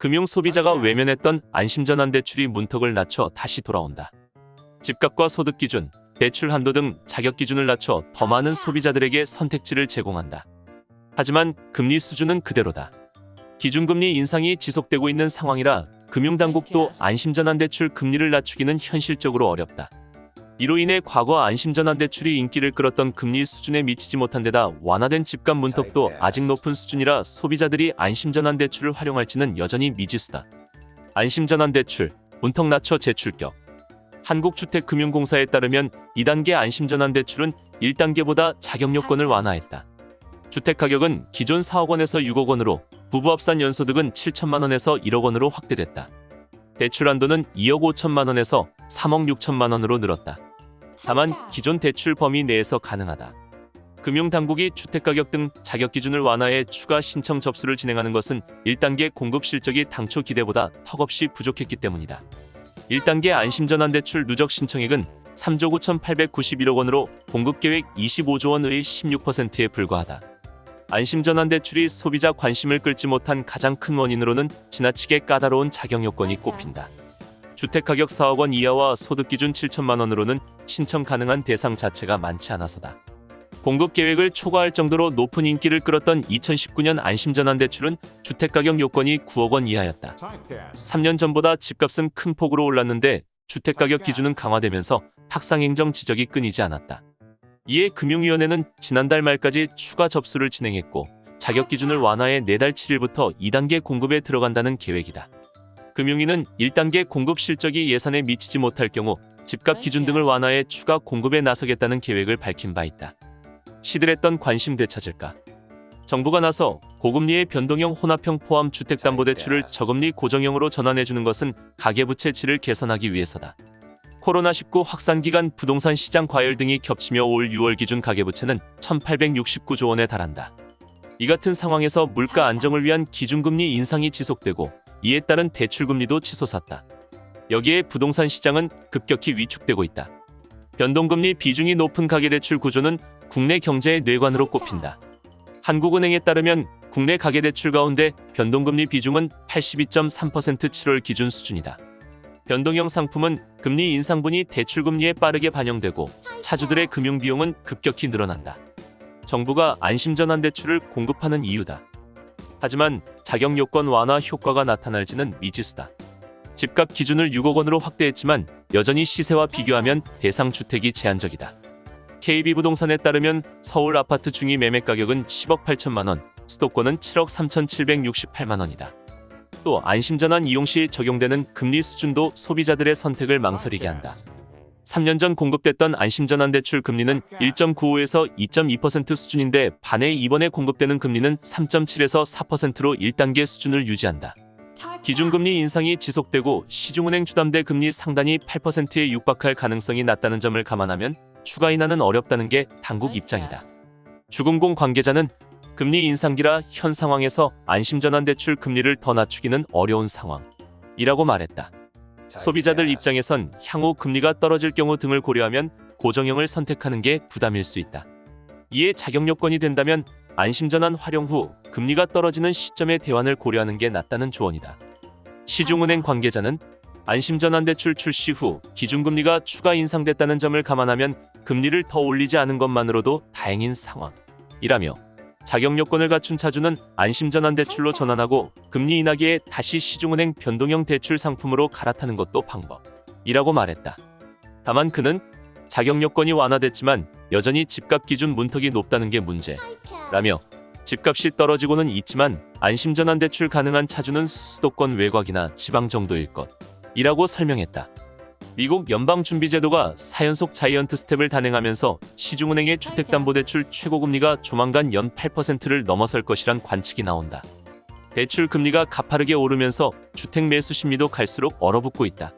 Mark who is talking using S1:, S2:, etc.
S1: 금융 소비자가 외면했던 안심전환 대출이 문턱을 낮춰 다시 돌아온다. 집값과 소득 기준, 대출 한도 등 자격 기준을 낮춰 더 많은 소비자들에게 선택지를 제공한다. 하지만 금리 수준은 그대로다. 기준금리 인상이 지속되고 있는 상황이라 금융당국도 안심전환 대출 금리를 낮추기는 현실적으로 어렵다. 이로 인해 과거 안심전환 대출이 인기를 끌었던 금리 수준에 미치지 못한 데다 완화된 집값 문턱도 아직 높은 수준이라 소비자들이 안심전환 대출을 활용할지는 여전히 미지수다. 안심전환 대출, 문턱 낮춰 제출격 한국주택금융공사에 따르면 2단계 안심전환 대출은 1단계보다 자격 요건을 완화했다. 주택가격은 기존 4억 원에서 6억 원으로 부부 합산 연소득은 7천만 원에서 1억 원으로 확대됐다. 대출 한도는 2억 5천만 원에서 3억 6천만 원으로 늘었다. 다만 기존 대출 범위 내에서 가능하다. 금융당국이 주택가격 등 자격 기준을 완화해 추가 신청 접수를 진행하는 것은 1단계 공급 실적이 당초 기대보다 턱없이 부족했기 때문이다. 1단계 안심전환 대출 누적 신청액은 3조 9,891억 원으로 공급계획 25조 원의 16%에 불과하다. 안심전환 대출이 소비자 관심을 끌지 못한 가장 큰 원인으로는 지나치게 까다로운 자격 요건이 꼽힌다. 주택가격 4억 원 이하와 소득 기준 7천만 원으로는 신청 가능한 대상 자체가 많지 않아서다. 공급 계획을 초과할 정도로 높은 인기를 끌었던 2019년 안심전환 대출은 주택가격 요건이 9억 원 이하였다. 3년 전보다 집값은 큰 폭으로 올랐는데 주택가격 기준은 강화되면서 탁상행정 지적이 끊이지 않았다. 이에 금융위원회는 지난달 말까지 추가 접수를 진행했고 자격 기준을 완화해 내달 7일부터 2단계 공급에 들어간다는 계획이다. 금융위는 1단계 공급 실적이 예산에 미치지 못할 경우 집값 기준 등을 완화해 추가 공급에 나서겠다는 계획을 밝힌 바 있다. 시들했던 관심 되찾을까? 정부가 나서 고금리의 변동형 혼합형 포함 주택담보대출을 저금리 고정형으로 전환해주는 것은 가계부채 질을 개선하기 위해서다. 코로나19 확산 기간 부동산 시장 과열 등이 겹치며 올 6월 기준 가계부채는 1,869조 원에 달한다. 이 같은 상황에서 물가 안정을 위한 기준금리 인상이 지속되고 이에 따른 대출금리도 치솟았다. 여기에 부동산 시장은 급격히 위축되고 있다. 변동금리 비중이 높은 가계대출 구조는 국내 경제의 뇌관으로 꼽힌다. 한국은행에 따르면 국내 가계대출 가운데 변동금리 비중은 82.3% 7월 기준 수준이다. 변동형 상품은 금리 인상분이 대출금리에 빠르게 반영되고 차주들의 금융비용은 급격히 늘어난다. 정부가 안심전환 대출을 공급하는 이유다. 하지만 자격 요건 완화 효과가 나타날지는 미지수다. 집값 기준을 6억 원으로 확대했지만 여전히 시세와 비교하면 대상 주택이 제한적이다. KB부동산에 따르면 서울 아파트 중위 매매 가격은 10억 8천만 원, 수도권은 7억 3,768만 원이다. 또 안심전환 이용 시 적용되는 금리 수준도 소비자들의 선택을 망설이게 한다. 3년 전 공급됐던 안심전환 대출 금리는 1.95에서 2.2% 수준인데 반해 이번에 공급되는 금리는 3.7에서 4%로 1단계 수준을 유지한다. 기준금리 인상이 지속되고 시중은행 주담대 금리 상단이 8%에 육박할 가능성이 낮다는 점을 감안하면 추가 인하는 어렵다는 게 당국 입장이다. 주금공 관계자는 금리 인상기라 현 상황에서 안심전환 대출 금리를 더 낮추기는 어려운 상황이라고 말했다. 소비자들 입장에선 향후 금리가 떨어질 경우 등을 고려하면 고정형을 선택하는 게 부담일 수 있다. 이에 자격 요건이 된다면 안심전환 활용 후 금리가 떨어지는 시점의 대환을 고려하는 게 낫다는 조언이다. 시중은행 관계자는 안심전환 대출 출시 후 기준금리가 추가 인상됐다는 점을 감안하면 금리를 더 올리지 않은 것만으로도 다행인 상황이라며 자격 요건을 갖춘 차주는 안심전환 대출로 전환하고 금리 인하기에 다시 시중은행 변동형 대출 상품으로 갈아타는 것도 방법이라고 말했다. 다만 그는 자격 요건이 완화됐지만 여전히 집값 기준 문턱이 높다는 게 문제 라며 집값이 떨어지고는 있지만 안심전환 대출 가능한 차주는 수도권 외곽이나 지방 정도일 것 이라고 설명했다. 미국 연방준비제도가 4연속 자이언트 스텝을 단행하면서 시중은행의 주택담보대출 최고금리가 조만간 연 8%를 넘어설 것이란 관측이 나온다. 대출 금리가 가파르게 오르면서 주택 매수 심리도 갈수록 얼어붙고 있다.